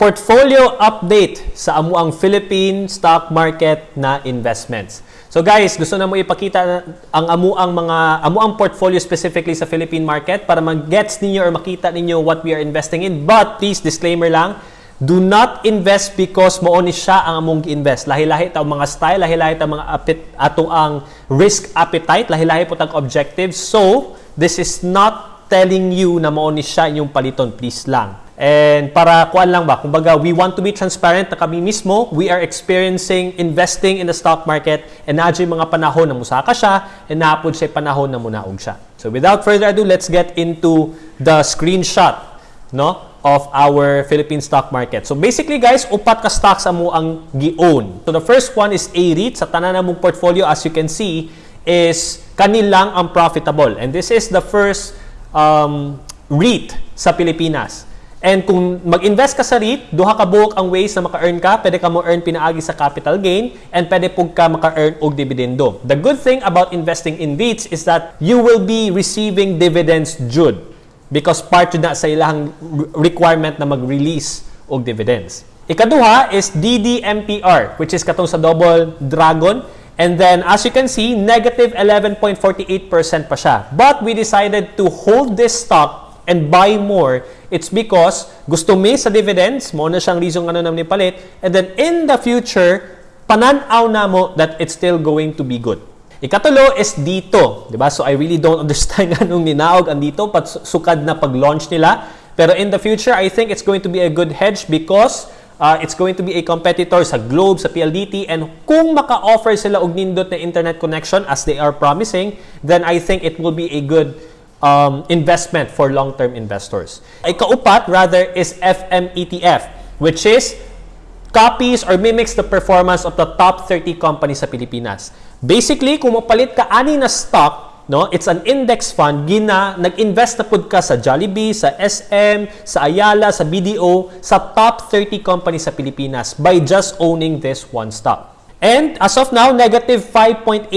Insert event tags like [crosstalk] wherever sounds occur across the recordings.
portfolio update sa amuang Philippine stock market na investments. So guys, gusto na mo ipakita ang amuang mga amuang portfolio specifically sa Philippine market para mag-gets ninyo or makita ninyo what we are investing in. But please disclaimer lang, do not invest because mo ni siya ang among invest. Lahi-lahi ta mga style, lahi-lahi ta mga apit ato ang risk appetite, lahi-lahi po tag objectives. So, this is not telling you na mo ni siya inyong paliton, please lang. And para kuan lang ba, kumbaga we want to be transparent na kami mismo, we are experiencing investing in the stock market and nadyo mga panahon na musaka siya and naapod siya panahon na munaog siya. So without further ado, let's get into the screenshot no of our Philippine stock market. So basically guys, upat ka stocks amo ang gi-own. So the first one is A-REIT sa tanan namong portfolio as you can see is kanilang ang profitable. And this is the first um, REIT sa Pilipinas. And kung mag-invest ka sa REIT, duha ka buok ang ways na maka-earn ka. Pwede ka mo earn pinaagi sa capital gain and pwede pug ka maka-earn og dividendo. The good thing about investing in REITs is that you will be receiving dividends jud because part na sa ilang requirement na mag-release og dividends. Ikaduha is DDMPR which is katong sa Double Dragon and then as you can see negative 11.48% pa siya. But we decided to hold this stock and buy more, it's because gusto mi sa dividends, mo na siyang reason ano naman palit, and then in the future, pananaw na mo that it's still going to be good. Ikatulo is dito, di ba? So I really don't [laughs] understand anong ninaog ang dito, sukad na pag-launch nila. Pero in the future, I think it's going to be a good hedge because uh, it's going to be a competitor sa Globe, sa PLDT, and kung maka-offer sila og nindot na internet connection as they are promising, then I think it will be a good um, investment for long-term investors. Ikaupat, rather, is FMETF, which is copies or mimics the performance of the top 30 companies sa Pilipinas. Basically, kung mapalit ka ani na stock, no, it's an index fund, gina, nag-invest na pud ka sa Jollibee, sa SM, sa Ayala, sa BDO, sa top 30 companies sa Pilipinas by just owning this one stock. And as of now, negative 5.88%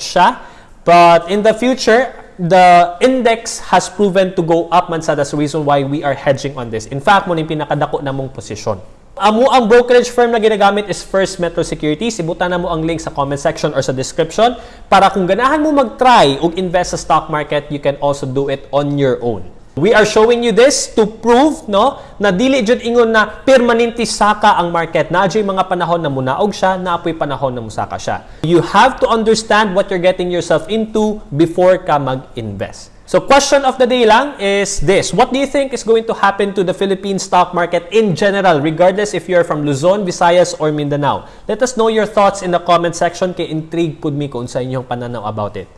siya. But in the future, the index has proven to go up man sa that's the reason why we are hedging on this. In fact, mo ni pinakadako na mong posisyon. Amo ang brokerage firm na ginagamit is First Metro Securities. Ibutan na mo ang link sa comment section or sa description para kung ganahan mo mag-try ug invest sa stock market, you can also do it on your own. We are showing you this to prove no na dili jud ingon na permanente saka ang market. Naadjay mga panahon na munaog siya, naapoy panahon na musaka siya. You have to understand what you're getting yourself into before ka mag-invest. So question of the day lang is this. What do you think is going to happen to the Philippine stock market in general regardless if you're from Luzon, Visayas or Mindanao? Let us know your thoughts in the comment section kay intrigue pud mi kung sa inyong pananaw about it.